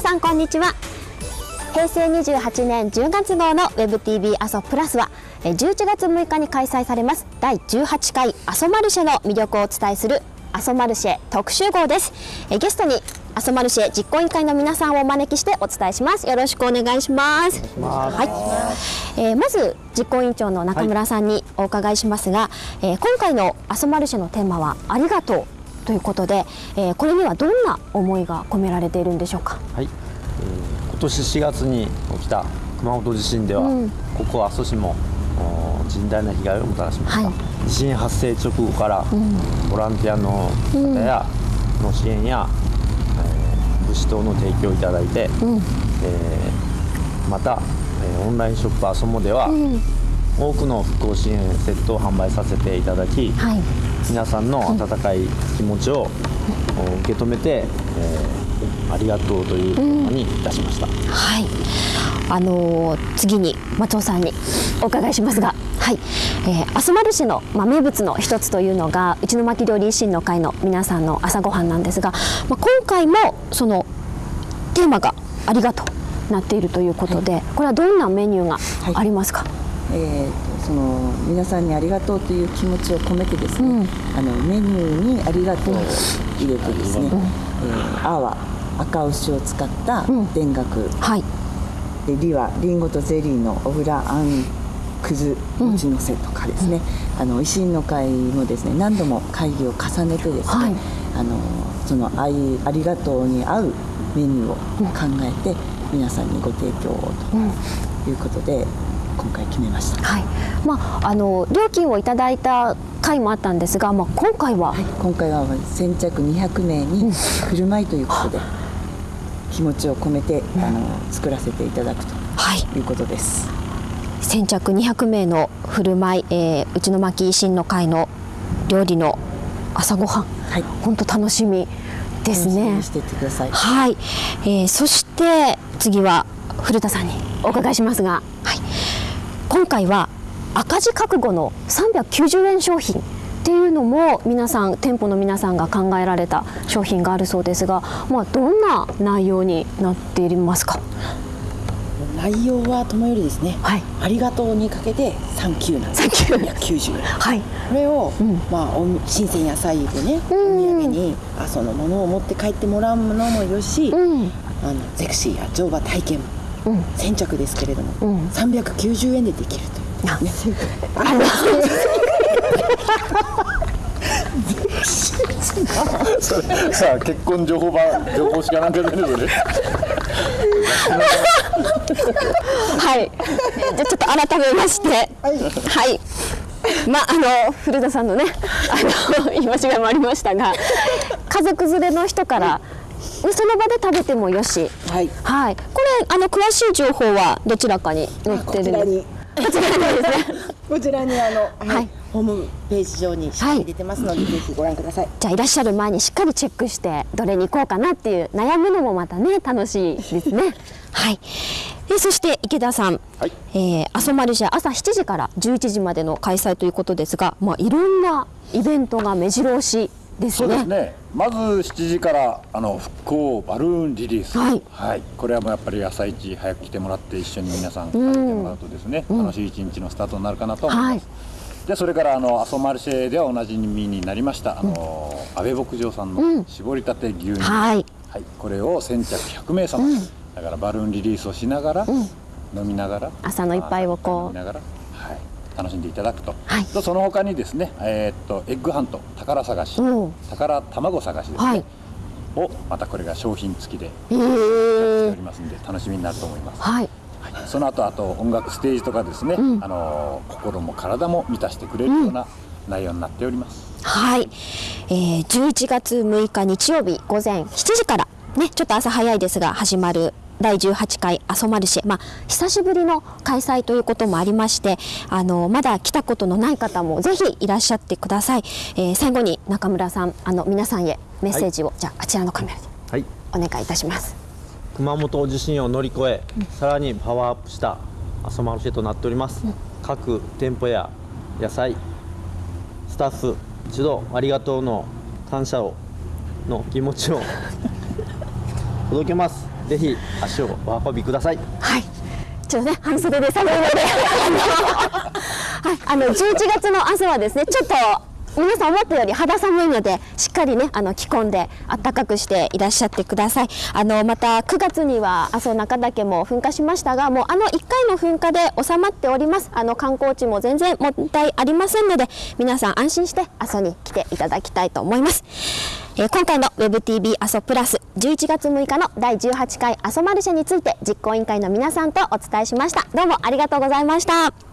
さんこんにちは。平成28年10月号の WebTV 阿蘇プラスは11月6日に開催されます。第18回阿蘇マルシェの魅力をお伝えする阿蘇マルシェ特集号です。ゲストに阿蘇マルシェ実行委員会の皆さんをお招きしてお伝えします。よろしくお願いします。はい、えー、まず実行委員長の中村さんにお伺いしますが、はい、えー、今回の阿蘇マルシェのテーマはありがとうということで、えー、これにはどんな思いが込められているんでしょうか？はい、えー、今年4月に起きた熊本地震では、うん、ここ阿蘇市も甚大な被害をもたらしました、はい、地震発生直後から、うん、ボランティアの方や、の支援や物資等の提供をいただいて、うん、えー、また、えー、オンラインショップアソモでは、うん、多くの復興支援セットを販売させていただき、はい、皆さんの温かい気持ちを受け止めて、えー、ありがとうというテーマにいたしました。はい。あのー、次に松尾さんにお伺いしますが、はい。えー、アスマル市の、まあ、名物の一つというのが内巻料理維新の会の皆さんの朝ごはんなんですが、まあ、今回もそのテーマが「ありがとう」なっているということで、はい、これはどんなメニューがありますか、はい、えー、その皆さんにありがとうという気持ちを込めてですね、うん、あのメニューにありがとうを入れてですね、うん、えー、あは赤牛を使った田楽、うん、はい。でりはりんごとゼリーの小倉あん。くず餅のせとかですね、うん、あの維新の会もですね何度も会議を重ねてですね、はい、あのその愛ありがとうに合うメニューを考えて皆さんにご提供をということで、今回決めました、はい。まあ、あの料金をいただいた回もあったんですが、まあ、今回は、はい、今回は先着200名に振る舞いということで、気持ちを込めて、あの作らせていただくとい。うことです。はい先着200名の振る舞い、えー、内の巻維新の会の料理の朝ごはん、はい、本当楽しみですね。はい、えー、そして次は古田さんにお伺いしますが、はい、今回は赤字覚悟の390円商品っていうのも皆さん店舗の皆さんが考えられた商品があるそうですが、まあ、どんな内容になっていますか？内容はともよりですね、はい、ありがとうにかけてサンキューなんです。290円、はい、これを、うん、まあ、お新鮮野菜でね、お土産にあそのものを持って帰ってもらうものもよし、うん、あのゼクシーや乗馬体験、うん、先着ですけれども、うん、390円でできるという、ね、さあ結婚情報版情報しかなんか出るのね。はい。じゃあちょっと改めまして。はい、はい。まあ、あの古田さんのねあの言い間違いもありましたが家族連れの人から、その場で食べてもよし、はい、はい、これあの詳しい情報はどちらかに載ってるんですこちらに。ですね。こちらにあの、はい、ホームページ上にしっかり出てますので、はい、ぜひご覧ください。じゃあいらっしゃる前にしっかりチェックしてどれに行こうかなっていう悩むのもまたね楽しいですね。はい。でそして池田さん、はい、えー、阿蘇マルシェ朝7時から11時までの開催ということですが、まあいろんなイベントが目白押しね。そうですね。まず7時からあの復興バルーンリリース、はい、はい、これはもうやっぱり朝一早く来てもらって一緒に皆さん食べてもらうとですね、うん、楽しい一日のスタートになるかなと思います。はい。でそれからあの阿蘇マルシェではおなじみになりましたあの、うん、安倍牧場さんの搾りたて牛乳、うん、はい、はい、これを先着100名様、うん、だからバルーンリリースをしながら、飲みながら朝の一杯をこう飲みながら楽しんでいただくと、はい、とその他にですね、えー、っとエッグハント宝探し宝卵探しですね、はい、をまたこれが商品付きでやっておりますんで楽しみになると思います。はい。はい、その後あと音楽ステージとかですね、うん、あの心も体も満たしてくれるような内容になっております。うん、はい、えー、11月6日日曜日午前7時からねちょっと朝早いですが始まる第18回阿蘇マルシェ、まあ、久しぶりの開催ということもありましてあのまだ来たことのない方もぜひいらっしゃってください、えー、最後に中村さんあの皆さんへメッセージを、はい、じゃああちらのカメラでお願いいたします、熊本地震を乗り越え、うん、さらにパワーアップした阿蘇マルシェとなっております、うん、各店舗や野菜スタッフ一度ありがとうの感謝をの気持ちを 届けますぜひ足をお運びください。はい。ちょっとね半袖で寒いので。はい。あの11月の朝はですねちょっと皆さん思ったより肌寒いのでしっかりねあの着込んで暖かくしていらっしゃってください。あのまた9月には阿蘇中岳も噴火しましたがもうあの1回の噴火で収まっております。あの観光地も全然問題ありませんので皆さん安心して阿蘇に来ていただきたいと思います。えー、今回の WebTV 阿蘇プラス11月6日の第18回阿蘇マルシェについて実行委員会の皆さんとお伝えしました。どうもありがとうございました。